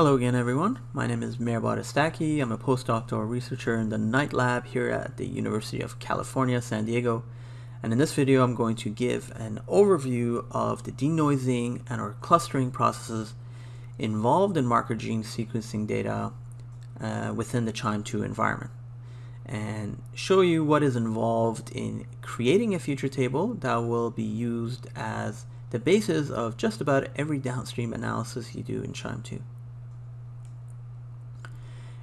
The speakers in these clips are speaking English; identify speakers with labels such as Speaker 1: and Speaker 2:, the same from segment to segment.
Speaker 1: Hello again everyone, my name is Mehrbod Estaki. I'm a postdoctoral researcher in the Knight Lab here at the University of California, San Diego. And in this video I'm going to give an overview of the denoising and or clustering processes involved in marker gene sequencing data uh, within the QIIME2 environment and show you what is involved in creating a feature table that will be used as the basis of just about every downstream analysis you do in QIIME2.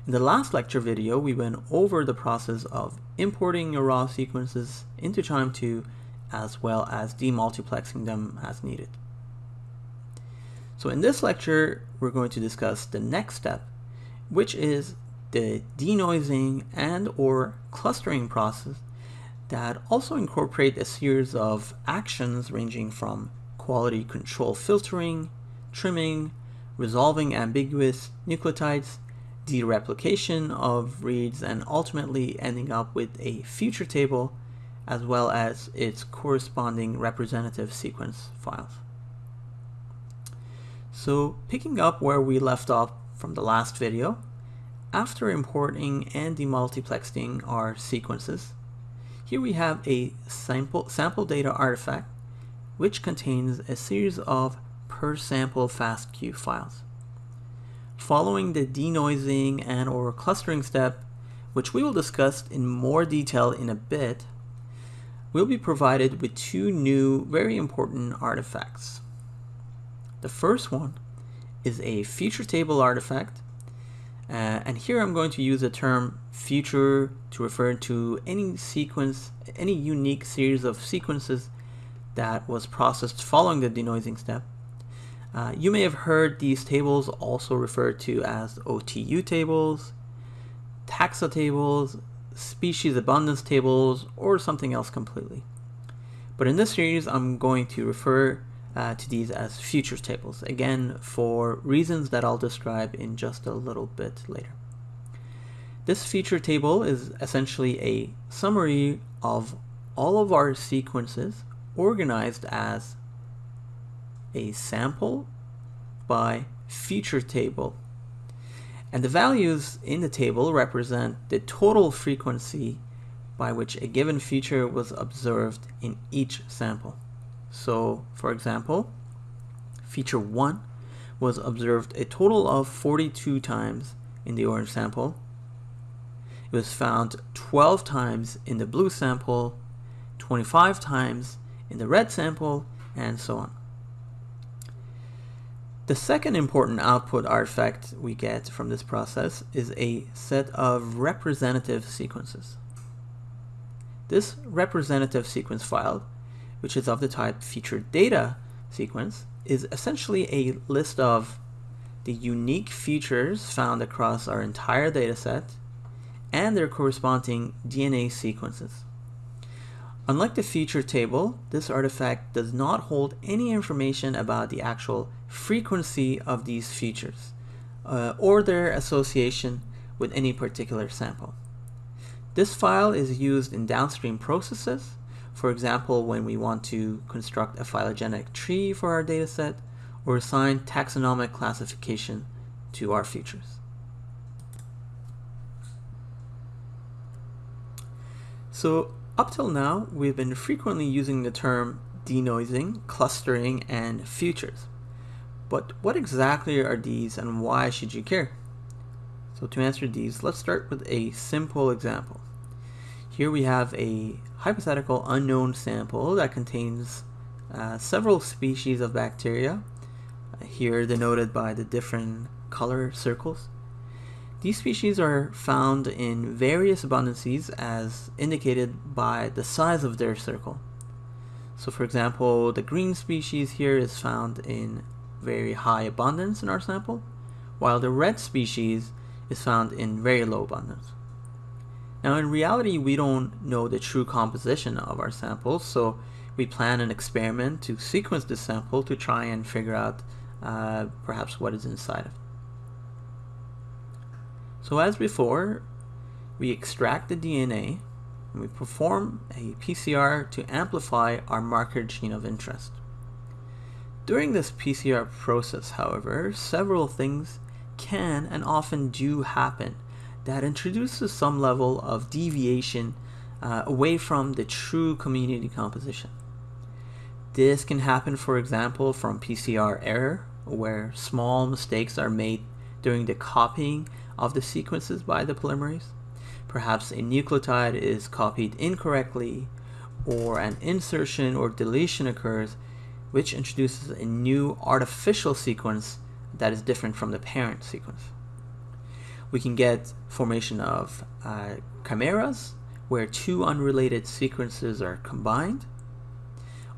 Speaker 1: In the last lecture video, we went over the process of importing your raw sequences into QIIME2 as well as demultiplexing them as needed. So in this lecture, we're going to discuss the next step, which is the denoising and or clustering process that also incorporate a series of actions ranging from quality control filtering, trimming, resolving ambiguous nucleotides, dereplication of reads, and ultimately ending up with a feature table as well as its corresponding representative sequence files. So picking up where we left off from the last video, after importing and demultiplexing our sequences, here we have a sample, sample data artifact which contains a series of per sample FASTQ files. Following the denoising and or clustering step, which we will discuss in more detail in a bit, we'll be provided with two new very important artifacts. The first one is a feature table artifact uh, and here I'm going to use the term feature to refer to any sequence, any unique series of sequences that was processed following the denoising step. Uh, you may have heard these tables also referred to as OTU tables, taxa tables, species abundance tables, or something else completely. But in this series, I'm going to refer uh, to these as feature tables, again, for reasons that I'll describe in just a little bit later. This feature table is essentially a summary of all of our sequences organized as a sample by feature table. And the values in the table represent the total frequency by which a given feature was observed in each sample. So, for example, feature 1 was observed a total of 42 times in the orange sample. It was found 12 times in the blue sample, 25 times in the red sample, and so on. The second important output artifact we get from this process is a set of representative sequences. This representative sequence file, which is of the type featured data sequence, is essentially a list of the unique features found across our entire dataset and their corresponding DNA sequences. Unlike the feature table, this artifact does not hold any information about the actual frequency of these features uh, or their association with any particular sample. This file is used in downstream processes, for example when we want to construct a phylogenetic tree for our dataset or assign taxonomic classification to our features. So up till now, we've been frequently using the term denoising, clustering, and features. But what exactly are these and why should you care? So to answer these, let's start with a simple example. Here we have a hypothetical unknown sample that contains uh, several species of bacteria, uh, here denoted by the different color circles. These species are found in various abundances as indicated by the size of their circle. So for example, the green species here is found in very high abundance in our sample, while the red species is found in very low abundance. Now in reality, we don't know the true composition of our samples, so we plan an experiment to sequence the sample to try and figure out uh, perhaps what is inside of it. So as before, we extract the DNA and we perform a PCR to amplify our marker gene of interest. During this PCR process, however, several things can and often do happen that introduces some level of deviation uh, away from the true community composition. This can happen, for example, from PCR error, where small mistakes are made during the copying of the sequences by the polymerase. Perhaps a nucleotide is copied incorrectly, or an insertion or deletion occurs, which introduces a new artificial sequence that is different from the parent sequence. We can get formation of uh, chimeras, where two unrelated sequences are combined,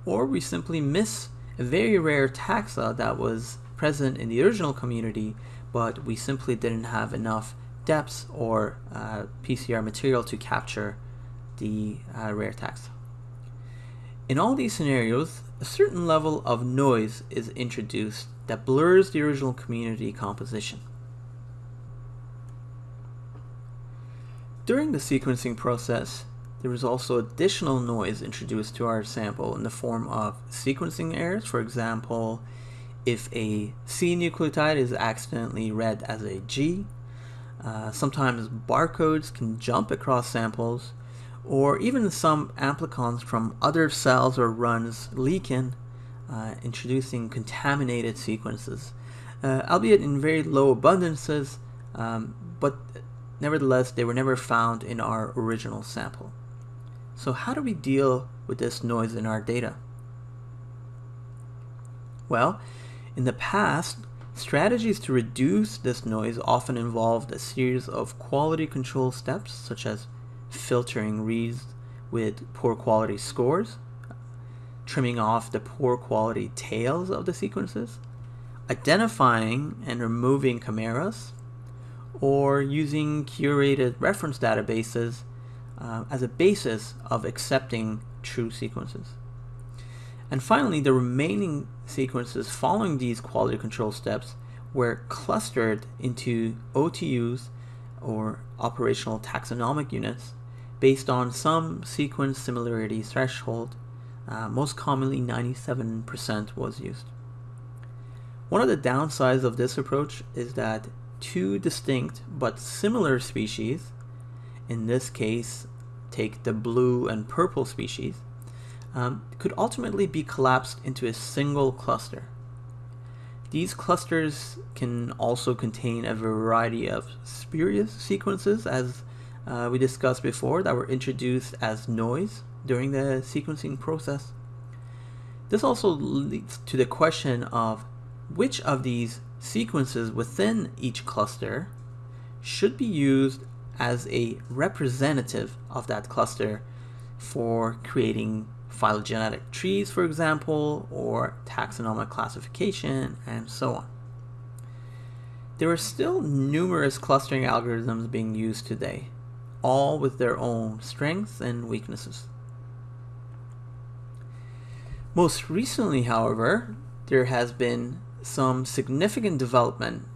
Speaker 1: or we simply miss a very rare taxa that was present in the original community, but we simply didn't have enough depths or uh, PCR material to capture the uh, rare taxa. In all these scenarios, a certain level of noise is introduced that blurs the original community composition. During the sequencing process, there is also additional noise introduced to our sample in the form of sequencing errors. For example, if a C nucleotide is accidentally read as a G, uh, sometimes barcodes can jump across samples, or even some amplicons from other cells or runs leak in, uh, introducing contaminated sequences, uh, albeit in very low abundances, um, but Nevertheless, they were never found in our original sample. So how do we deal with this noise in our data? Well, in the past, strategies to reduce this noise often involved a series of quality control steps, such as filtering reads with poor quality scores, trimming off the poor quality tails of the sequences, identifying and removing chimeras, or using curated reference databases uh, as a basis of accepting true sequences. And finally, the remaining sequences following these quality control steps were clustered into OTUs or operational taxonomic units based on some sequence similarity threshold. Uh, most commonly 97% was used. One of the downsides of this approach is that two distinct but similar species, in this case take the blue and purple species, um, could ultimately be collapsed into a single cluster. These clusters can also contain a variety of spurious sequences as uh, we discussed before that were introduced as noise during the sequencing process. This also leads to the question of which of these sequences within each cluster should be used as a representative of that cluster for creating phylogenetic trees, for example, or taxonomic classification, and so on. There are still numerous clustering algorithms being used today, all with their own strengths and weaknesses. Most recently, however, there has been some significant development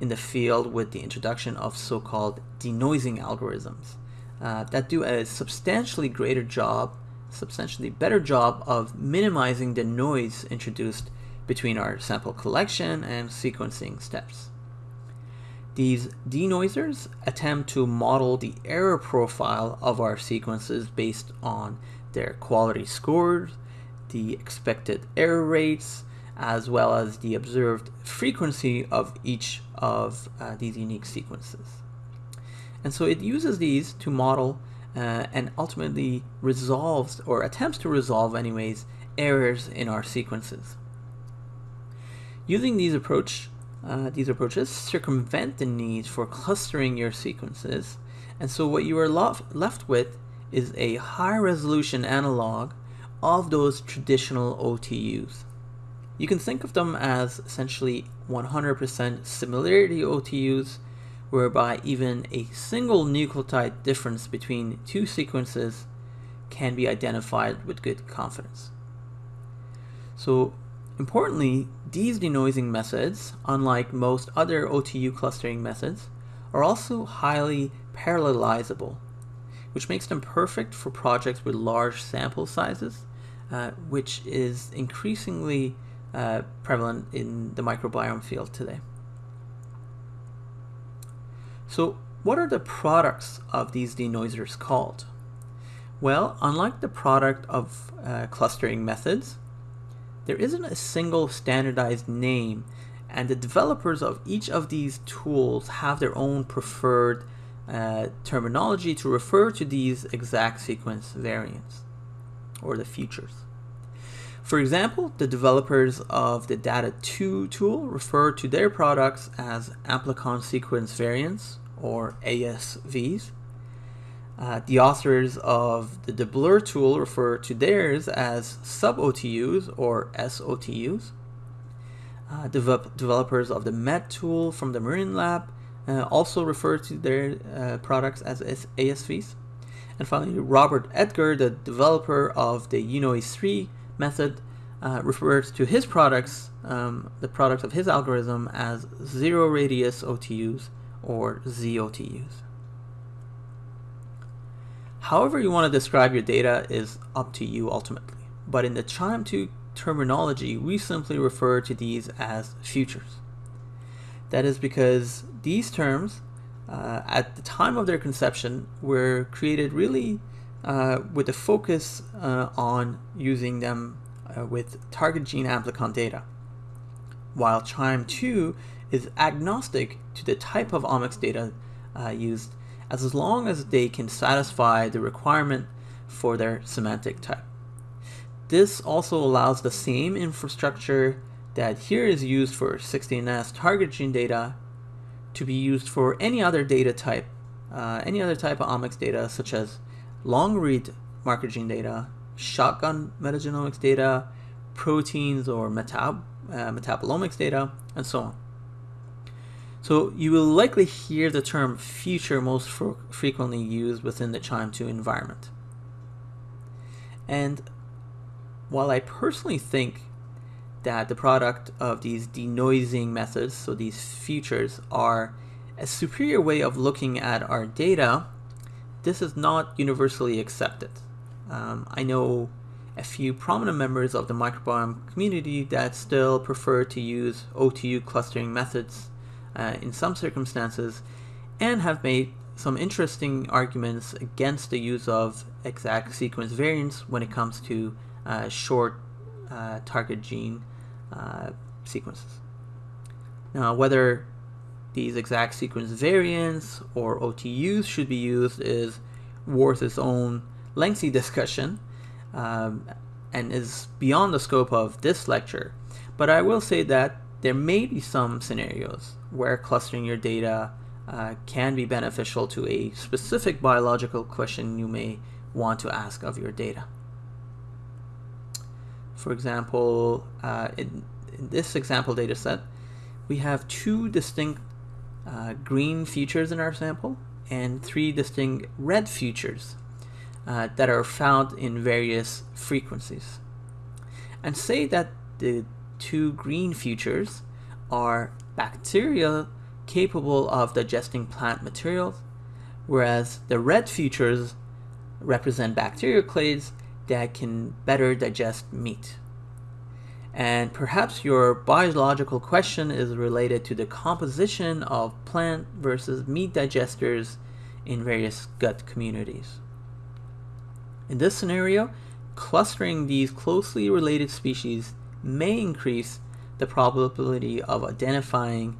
Speaker 1: in the field with the introduction of so-called denoising algorithms uh, that do a substantially greater job, substantially better job of minimizing the noise introduced between our sample collection and sequencing steps. These denoisers attempt to model the error profile of our sequences based on their quality scores, the expected error rates, as well as the observed frequency of each of uh, these unique sequences. And so it uses these to model uh, and ultimately resolves or attempts to resolve anyways errors in our sequences. Using these approach uh, these approaches circumvent the need for clustering your sequences and so what you are left with is a high resolution analog of those traditional OTUs. You can think of them as essentially 100% similarity OTUs, whereby even a single nucleotide difference between two sequences can be identified with good confidence. So importantly, these denoising methods, unlike most other OTU clustering methods, are also highly parallelizable, which makes them perfect for projects with large sample sizes, uh, which is increasingly uh, prevalent in the microbiome field today. So what are the products of these denoisers called? Well, unlike the product of uh, clustering methods, there isn't a single standardized name and the developers of each of these tools have their own preferred uh, terminology to refer to these exact sequence variants or the features. For example, the developers of the DADA2 tool refer to their products as amplicon sequence variants or ASVs. Uh, the authors of the DeBlur tool refer to theirs as sub-OTUs or SOTUs. Uh, develop developers of the MED tool from the Meren Lab uh, also refer to their uh, products as ASVs. And finally, Robert Edgar, the developer of the UNOISE 3 method, uh, refers to his products, um, the product of his algorithm, as zero radius OTUs or ZOTUs. However you want to describe your data is up to you ultimately, but in the QIIME 2 terminology, we simply refer to these as features. That is because these terms, uh, at the time of their conception, were created really uh, with a focus uh, on using them uh, with target gene amplicon data, while QIIME 2 is agnostic to the type of omics data uh, used as long as they can satisfy the requirement for their semantic type. This also allows the same infrastructure that here is used for 16S target gene data to be used for any other data type, uh, any other type of omics data such as long read marker gene data, shotgun metagenomics data, proteins or metab uh, metabolomics data, and so on. So you will likely hear the term feature most frequently used within the QIIME 2 environment. And while I personally think that the product of these denoising methods, so these features, are a superior way of looking at our data, this is not universally accepted. Um, I know a few prominent members of the microbiome community that still prefer to use OTU clustering methods uh, in some circumstances and have made some interesting arguments against the use of exact sequence variants when it comes to uh, short uh, target gene uh, sequences. Now, whether these exact sequence variants or OTUs should be used is worth its own lengthy discussion um, and is beyond the scope of this lecture. But I will say that there may be some scenarios where clustering your data uh, can be beneficial to a specific biological question you may want to ask of your data. For example, uh, in, in, this example data set, we have two distinct uh, green features in our sample and three distinct red features uh, that are found in various frequencies. And say that the two green features are bacteria capable of digesting plant materials, whereas the red features represent bacterial clades that can better digest meat. And perhaps your biological question is related to the composition of plant versus meat digesters in various gut communities. In this scenario, clustering these closely related species may increase the probability of identifying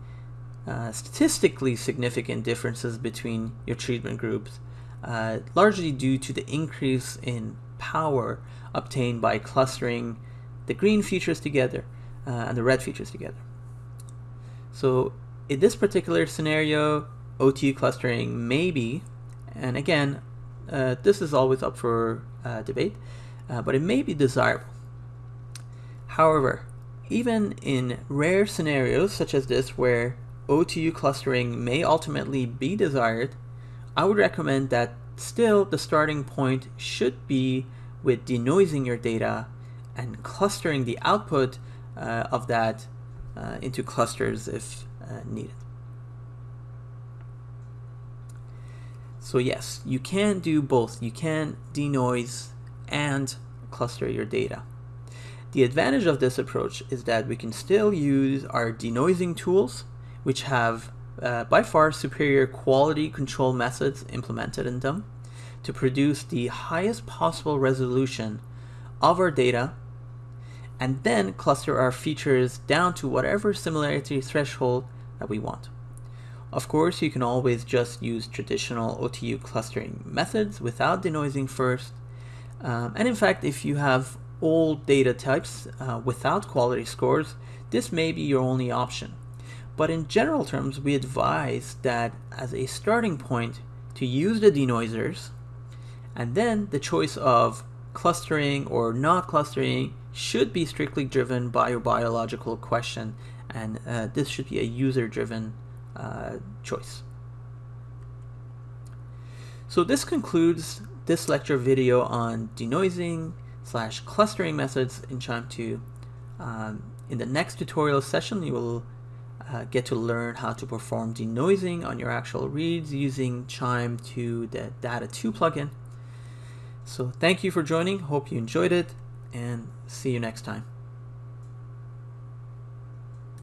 Speaker 1: uh, statistically significant differences between your treatment groups, uh, largely due to the increase in power obtained by clustering the green features together uh, and the red features together. So in this particular scenario, OTU clustering may be, and again, uh, this is always up for uh, debate, uh, but it may be desirable. However, even in rare scenarios such as this where OTU clustering may ultimately be desired, I would recommend that still the starting point should be with denoising your data and clustering the output uh, of that uh, into clusters if uh, needed. So yes, you can do both. You can denoise and cluster your data. The advantage of this approach is that we can still use our denoising tools, which have uh, by far superior quality control methods implemented in them to produce the highest possible resolution of our data and then cluster our features down to whatever similarity threshold that we want. Of course, you can always just use traditional OTU clustering methods without denoising first. Um, and in fact, if you have old data types uh, without quality scores, this may be your only option. But in general terms, we advise that as a starting point to use the denoisers, and then the choice of clustering or not clustering should be strictly driven by your biological question, and uh, this should be a user-driven uh, choice. So this concludes this lecture video on denoising slash clustering methods in QIIME 2. Um, in the next tutorial session, you will uh, get to learn how to perform denoising on your actual reads using QIIME 2, the DADA2 plugin. So thank you for joining, hope you enjoyed it, and see you next time.